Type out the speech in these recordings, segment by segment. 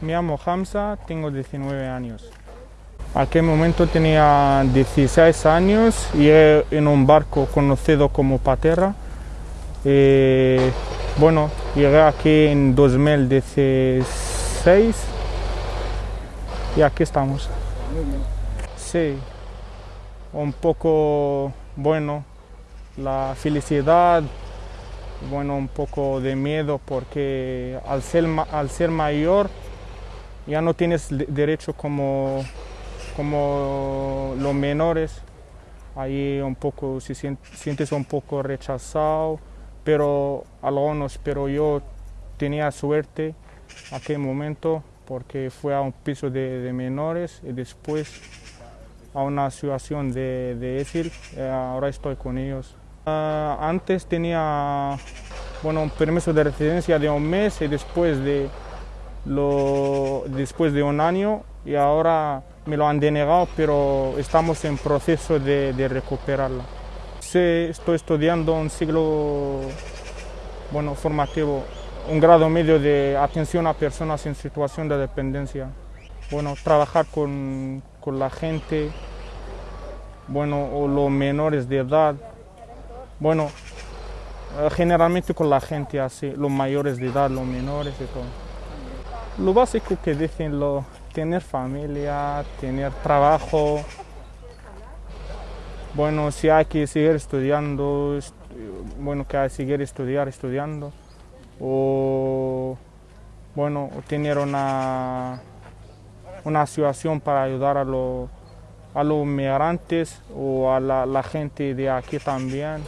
Me llamo Hamza, tengo 19 años. Aquel momento tenía 16 años y en un barco conocido como Patera. Eh, bueno, llegué aquí en 2016 y aquí estamos. Sí, un poco, bueno, la felicidad, bueno, un poco de miedo porque al ser, al ser mayor ya no tienes derecho como, como los menores. Ahí un poco, si sientes un poco rechazado, pero algunos, pero yo tenía suerte aquel momento porque fue a un piso de, menores y después a una situación de, de eh, ahora estoy con ellos. Ah, antes tenía bueno, un permiso de residencia de un mes y después de, lo, después de un año y ahora me lo han denegado, pero estamos en proceso de, recuperarla. Sí, estoy estudiando un siglo bueno, formativo, un grado medio de atención a personas en situación de dependencia. Bueno, trabajar con, con la gente, bueno, o los menores de edad, bueno, eh, generalmente con la gente así, los mayores de edad, los menores y todo. Lo básico que dicen, lo, tener familia, tener trabajo. Bueno, si hay que seguir estudiando, bueno, que hay que seguir estudiar, estudiando. O, bueno, tener una, una situación para ayudar a, los a los migrantes o a la gente de aquí también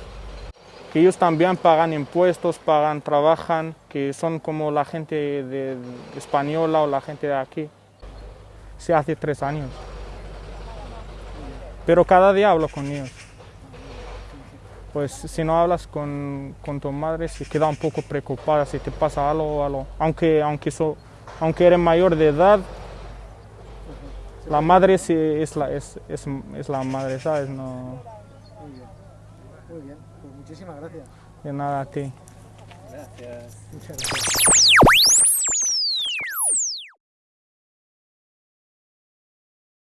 que ellos también pagan impuestos, pagan, trabajan, que son como la gente de, española o la gente de aquí. Se hace tres años. Pero cada día hablo con ellos. Pues si no hablas con, con tu madre, se queda un poco preocupada si te pasa algo, algo. Aunque, aunque, aunque eres mayor de edad, la madre sí es la, es, es, es la madre, ¿sabes? No, Muy bien, pues muchísimas gracias. De nada a ti. Gracias. Muchas gracias.